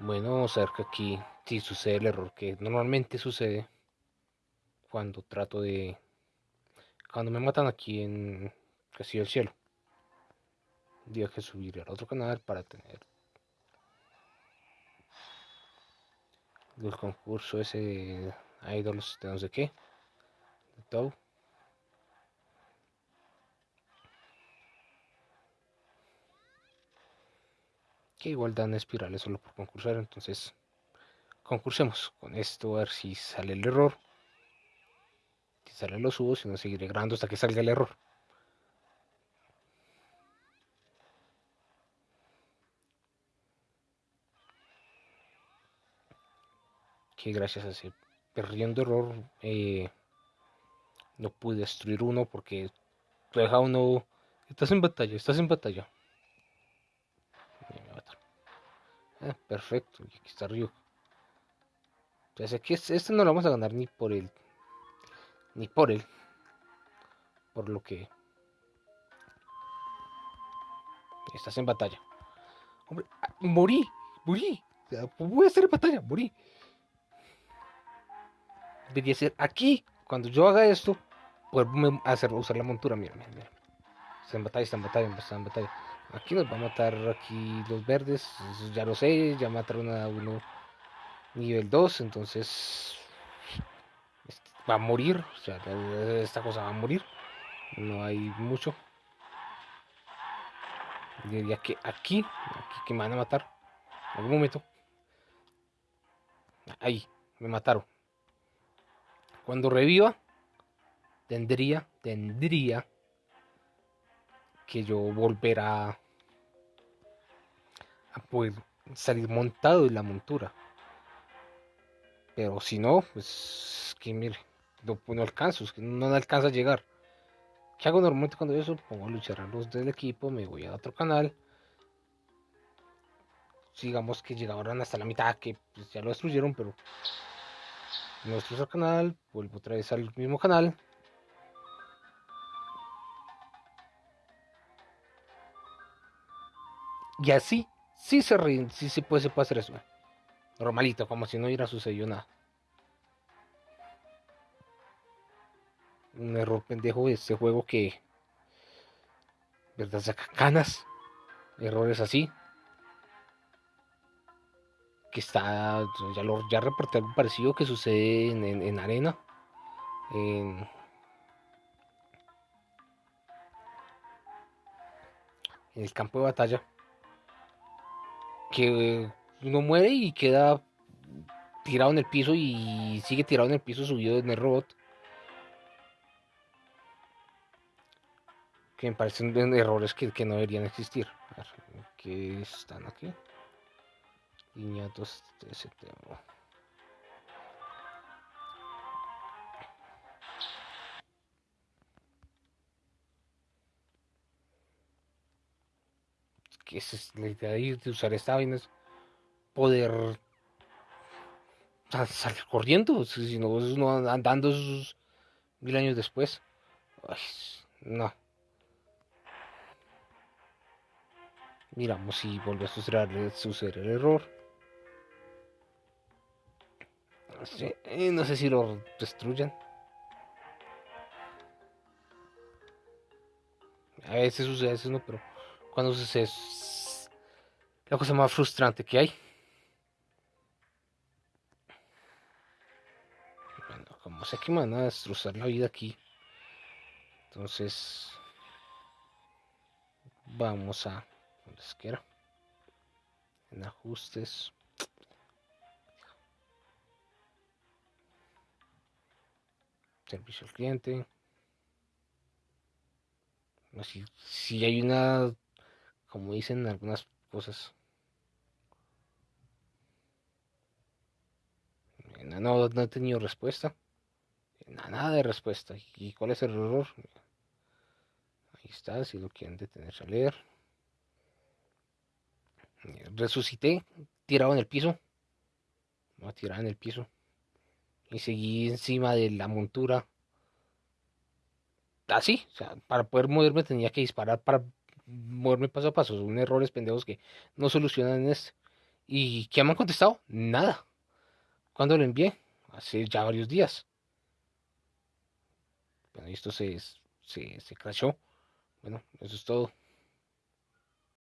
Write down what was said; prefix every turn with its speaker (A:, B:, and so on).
A: Bueno, vamos a que aquí sí sucede el error que normalmente sucede cuando trato de... Cuando me matan aquí en Castillo del Cielo. Tengo que subir al otro canal para tener el concurso ese de idols de no sé qué. De todo. Que igual dan espirales solo por concursar, entonces concursemos con esto a ver si sale el error. Si sale lo subo, si no seguiré grabando hasta que salga el error. Que gracias a ese perdiendo error eh, no pude destruir uno porque deja uno. Estás en batalla, estás en batalla. Ah, perfecto, y aquí está Ryu. Entonces aquí este no lo vamos a ganar ni por él. Ni por él. Por lo que... Estás en batalla. Hombre, ah, morí, morí. Voy a estar en batalla, morí. Debería ser aquí. Cuando yo haga esto, poder hacer, usar la montura. Mira, mira, mira. Está en batalla, está en batalla, está en batalla. Aquí nos va a matar aquí los verdes, ya lo sé, ya mataron a uno nivel 2, entonces este, va a morir, o sea, esta cosa va a morir, no hay mucho. Diría que aquí, aquí que me van a matar, en algún momento. Ahí, me mataron. Cuando reviva, tendría, tendría que yo volver a, poder salir montado en la montura. Pero si no, pues que mire, no, no alcanzo, es que no alcanza a llegar. ¿Qué hago normalmente cuando eso? Pongo a luchar a los del equipo, me voy a otro canal. Digamos que llegaron hasta la mitad, que pues, ya lo destruyeron, pero el canal, vuelvo otra vez al mismo canal, Y así, sí se ríen, sí se puede, se puede hacer eso. Normalito, como si no hubiera sucedido nada. Un error pendejo de este juego que. ¿Verdad? Saca canas. Errores así. Que está. Ya, lo, ya reporté algo parecido que sucede en, en arena. En, en el campo de batalla que uno muere y queda tirado en el piso y sigue tirado en el piso subido en el robot. Que me parecen errores que, no deberían existir. que están aquí? Línea 2 que es idea de usar esta vaina es poder salir corriendo, si no, uno andando esos mil años después. no. Miramos si vuelve a suceder, el error. Eh, no sé si lo destruyan. A veces sucede, a veces no, pero cuando es la cosa más frustrante que hay. Bueno, como sé que me van a destrozar la vida aquí, entonces vamos a donde quiera en ajustes. Servicio al cliente. Si, si hay una como dicen algunas cosas. No, no, he tenido respuesta. Nada de respuesta. ¿Y cuál es el error? Ahí está, si lo quieren detenerse a leer. Resucité, tirado en el piso. No, tirado en el piso. Y seguí encima de la montura. Así, o sea, para poder moverme tenía que disparar para moverme paso a paso. Son errores pendejos que no solucionan en este. ¿Y qué me han contestado? Nada. ¿Cuándo lo envié? Hace ya varios días. Bueno, esto se, se, se crashó. Bueno, eso es todo.